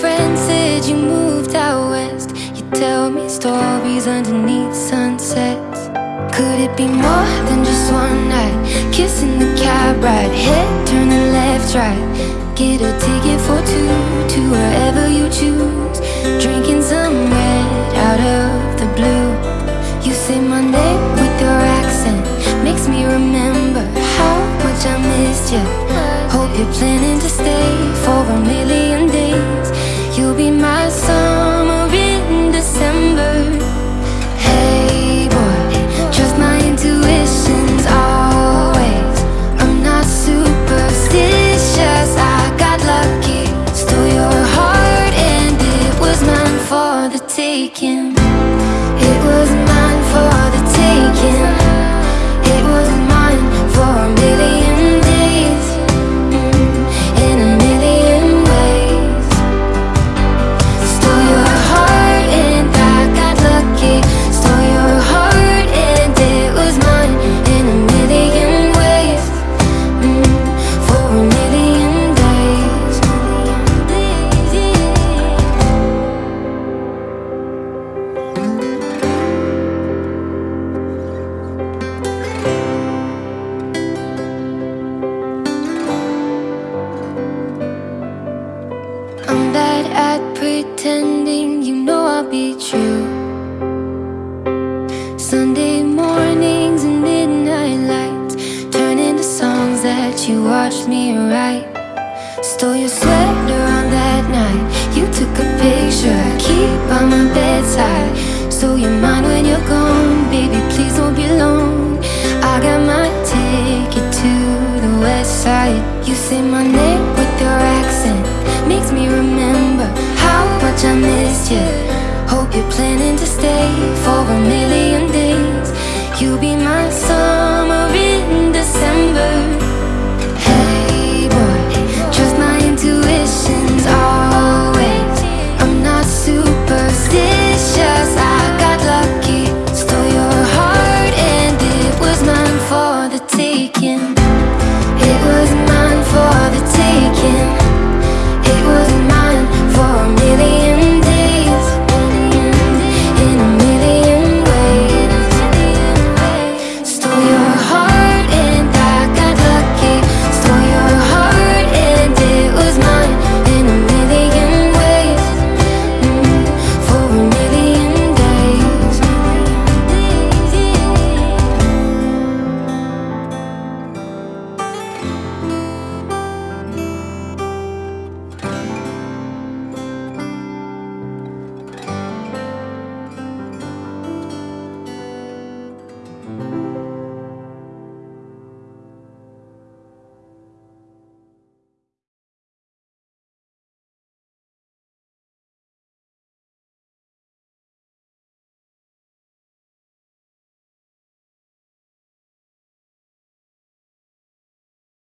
Friends said you moved out west. You tell me stories underneath sunsets. Could it be more than just one night? Kissing the cab ride, head turning left, right. Get a ticket for two to wherever you choose. Drinking some red out of the blue. You say my name with your accent, makes me remember how much I missed you. Hope you're planning to stay at pretending, you know I'll be true. Sunday mornings and midnight lights turn into songs that you watched me write. Stole your sweater on that night. You took a picture, I keep by my bedside. So you're mine when you're gone, baby. Please don't be alone I got my ticket to the west side. You say my name much I missed you. Hope you're planning to stay for a million days. You'll be my summer.